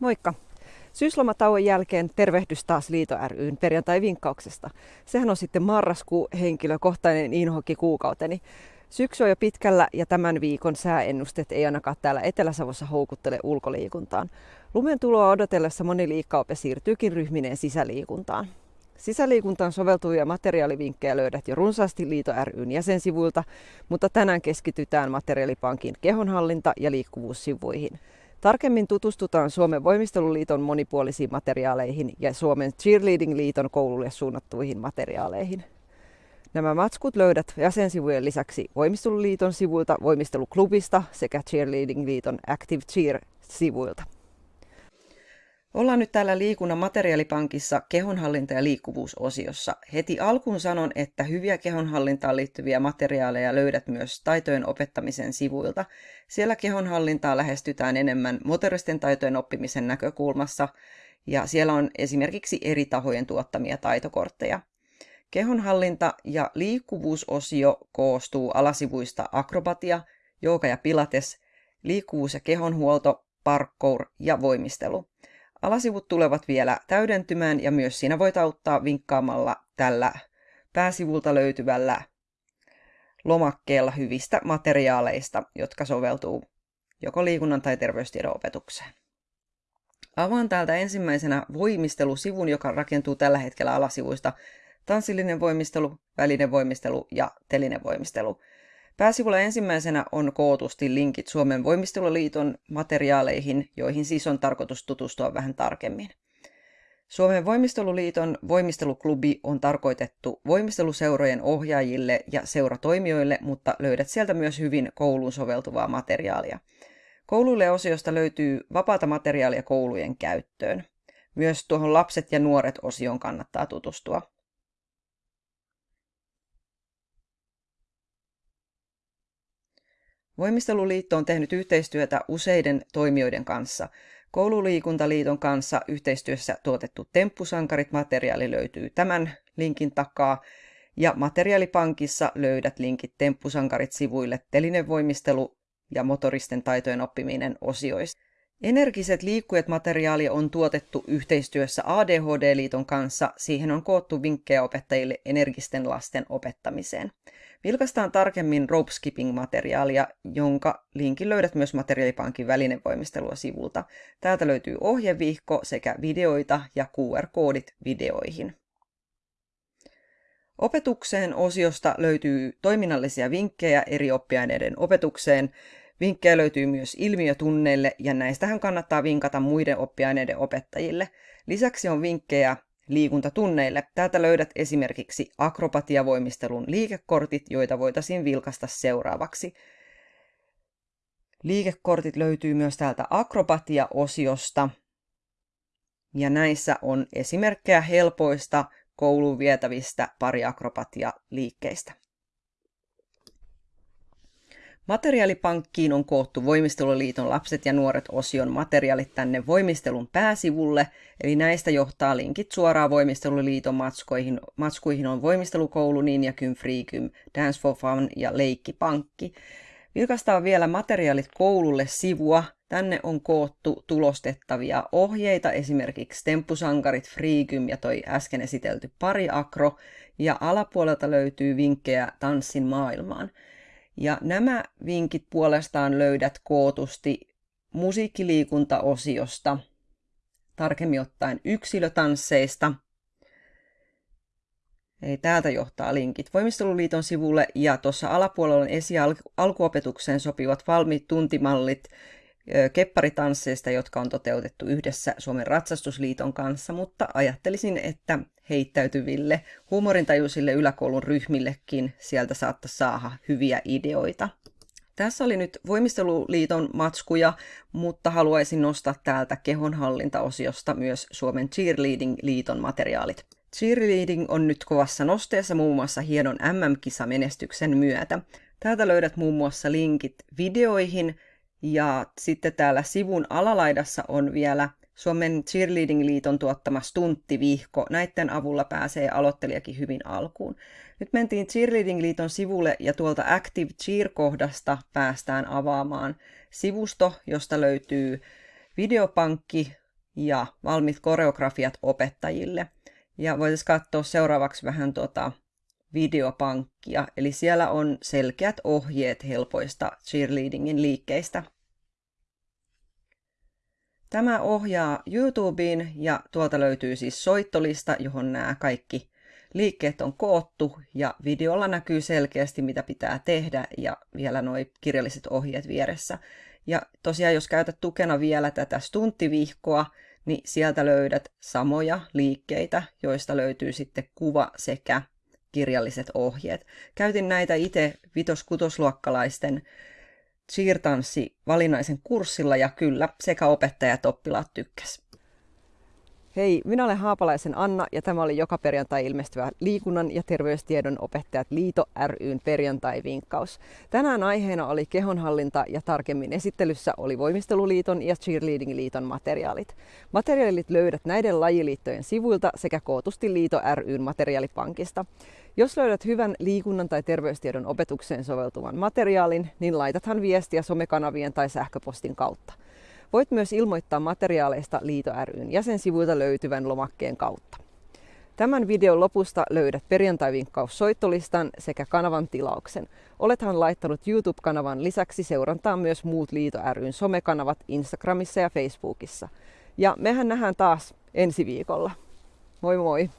Moikka! Syyslomatauon jälkeen tervehdys taas Liito ryn perjantai-vinkkauksesta. Sehän on sitten marraskuu henkilökohtainen inhokki kuukauteni. Syksy on jo pitkällä ja tämän viikon sääennusteet ei ainakaan täällä Etelä-Savossa houkuttele ulkoliikuntaan. Lumen tuloa odotellessa moni liikkaope siirtyykin ryhmineen sisäliikuntaan. Sisäliikuntaan soveltuvia materiaalivinkkejä löydät jo runsaasti Liito ryn jäsensivuilta, mutta tänään keskitytään materiaalipankin kehonhallinta- ja liikkuvuussivuihin. Tarkemmin tutustutaan Suomen voimisteluliiton monipuolisiin materiaaleihin ja Suomen Cheerleading-liiton koululle suunnattuihin materiaaleihin. Nämä matskut löydät jäsensivujen lisäksi Voimisteluliiton sivuilta, Voimisteluklubista sekä Cheerleading-liiton Active Cheer-sivuilta. Ollaan nyt täällä liikunnan materiaalipankissa kehonhallinta- ja liikkuvuusosiossa. Heti alkuun sanon, että hyviä kehonhallintaan liittyviä materiaaleja löydät myös taitojen opettamisen sivuilta. Siellä kehonhallintaa lähestytään enemmän motoristen taitojen oppimisen näkökulmassa, ja siellä on esimerkiksi eri tahojen tuottamia taitokortteja. Kehonhallinta- ja liikkuvuusosio koostuu alasivuista akrobatia, jooga ja pilates, liikkuvuus- ja kehonhuolto, parkour ja voimistelu. Alasivut tulevat vielä täydentymään ja myös siinä voit auttaa vinkkaamalla tällä pääsivulta löytyvällä lomakkeella hyvistä materiaaleista, jotka soveltuu joko liikunnan tai terveystiedon opetukseen. Avaan täältä ensimmäisenä voimistelusivun, joka rakentuu tällä hetkellä alasivuista tanssillinen voimistelu, välinen voimistelu ja telinen voimistelu. Pääsivulla ensimmäisenä on kootusti linkit Suomen voimisteluliiton materiaaleihin, joihin siis on tarkoitus tutustua vähän tarkemmin. Suomen voimisteluliiton voimisteluklubi on tarkoitettu voimisteluseurojen ohjaajille ja seuratoimijoille, mutta löydät sieltä myös hyvin kouluun soveltuvaa materiaalia. Kouluille osiosta löytyy vapaata materiaalia koulujen käyttöön. Myös tuohon lapset ja nuoret osioon kannattaa tutustua. Voimisteluliitto on tehnyt yhteistyötä useiden toimijoiden kanssa. Koululiikuntaliiton kanssa yhteistyössä tuotettu Temppusankarit materiaali löytyy tämän linkin takaa. Ja materiaalipankissa löydät linkit Temppusankarit sivuille telinevoimistelu ja motoristen taitojen oppiminen osioista. Energiset liikkujat materiaali on tuotettu yhteistyössä ADHD-liiton kanssa. Siihen on koottu vinkkejä opettajille energisten lasten opettamiseen. Vilkaistaan tarkemmin rope skipping-materiaalia, jonka linkin löydät myös materiaalipankin välinevoimistelua sivulta. Täältä löytyy ohjevihko sekä videoita ja QR-koodit videoihin. Opetukseen osiosta löytyy toiminnallisia vinkkejä eri oppiaineiden opetukseen. Vinkkejä löytyy myös ilmiötunneille ja näistähän kannattaa vinkata muiden oppiaineiden opettajille. Lisäksi on vinkkejä liikuntatunneille. Täältä löydät esimerkiksi akrobatiavoimistelun liikekortit, joita voitaisiin vilkasta seuraavaksi. Liikekortit löytyy myös täältä akrobatia-osiosta. Ja näissä on esimerkkejä helpoista kouluun vietävistä pariakrobatia-liikkeistä. Materiaalipankkiin on koottu Voimisteluliiton lapset ja nuoret osion materiaalit tänne voimistelun pääsivulle, eli näistä johtaa linkit suoraan Voimisteluliiton matskoihin. Matskuihin on Voimistelukoulu, Ninja Kym, Freekym, Dance for Fun ja Leikkipankki. Vilkaistaan vielä materiaalit koululle sivua. Tänne on koottu tulostettavia ohjeita, esimerkiksi temppusankarit, freekym ja toi äsken esitelty pari akro. Ja alapuolelta löytyy vinkkejä tanssin maailmaan. Ja nämä vinkit puolestaan löydät kootusti musiikkiliikuntaosiosta, tarkemmin ottaen yksilötansseista. Eli täältä johtaa linkit Voimisteluliiton sivulle ja tuossa alapuolella on esi-alkuopetukseen sopivat valmiit tuntimallit kepparitansseista, jotka on toteutettu yhdessä Suomen Ratsastusliiton kanssa, mutta ajattelisin, että heittäytyville huumorintajuisille yläkoulun ryhmillekin sieltä saattaisi saada hyviä ideoita. Tässä oli nyt Voimisteluliiton matskuja, mutta haluaisin nostaa täältä kehonhallintaosiosta myös Suomen Cheerleading-liiton materiaalit. Cheerleading on nyt kovassa nosteessa muun muassa hienon MM-kisamenestyksen myötä. Täältä löydät muun muassa linkit videoihin, ja sitten täällä sivun alalaidassa on vielä Suomen Cheerleading-liiton tuottama stunttivihko. Näiden avulla pääsee aloittelijakin hyvin alkuun. Nyt mentiin Cheerleading-liiton sivulle ja tuolta Active Cheer-kohdasta päästään avaamaan sivusto, josta löytyy videopankki, ja valmiit koreografiat opettajille. Ja voitaisiin katsoa seuraavaksi vähän tuota videopankkia, eli siellä on selkeät ohjeet helpoista cheerleadingin liikkeistä. Tämä ohjaa YouTubeen ja tuolta löytyy siis soittolista, johon nämä kaikki liikkeet on koottu ja videolla näkyy selkeästi, mitä pitää tehdä ja vielä nuo kirjalliset ohjeet vieressä. Ja tosiaan, jos käytät tukena vielä tätä stunttivihkoa, niin sieltä löydät samoja liikkeitä, joista löytyy sitten kuva sekä kirjalliset ohjeet. Käytin näitä itse vitos-kutosluokkalaisten siirtanssi valinnaisen kurssilla ja kyllä sekä opettajat oppilaat tykkäs. Hei, minä olen Haapalaisen Anna ja tämä oli joka perjantai ilmestyvä liikunnan ja terveystiedon opettajat Liito ryn perjantai-vinkkaus. Tänään aiheena oli kehonhallinta ja tarkemmin esittelyssä oli Voimisteluliiton ja Cheerleading-liiton materiaalit. Materiaalit löydät näiden lajiliittojen sivuilta sekä kootusti Liito ryn materiaalipankista. Jos löydät hyvän liikunnan tai terveystiedon opetukseen soveltuvan materiaalin, niin laitathan viestiä somekanavien tai sähköpostin kautta. Voit myös ilmoittaa materiaaleista Liito ryn jäsensivuilta löytyvän lomakkeen kautta. Tämän videon lopusta löydät perjantai-vinkkaus soittolistan sekä kanavan tilauksen. Olethan laittanut YouTube-kanavan lisäksi seurantaa myös muut Liito ryn somekanavat Instagramissa ja Facebookissa. Ja mehän nähdään taas ensi viikolla. Moi moi!